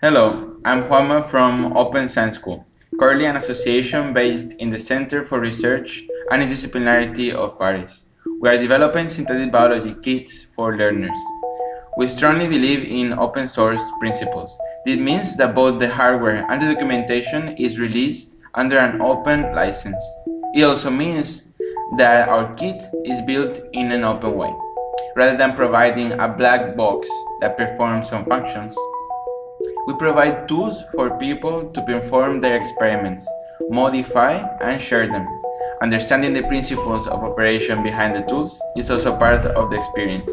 Hello, I'm Juanma from Open Science School, currently an association based in the Center for Research and Interdisciplinarity of Paris. We are developing synthetic biology kits for learners. We strongly believe in open source principles. This means that both the hardware and the documentation is released under an open license. It also means that our kit is built in an open way, rather than providing a black box that performs some functions. We provide tools for people to perform their experiments, modify and share them. Understanding the principles of operation behind the tools is also part of the experience.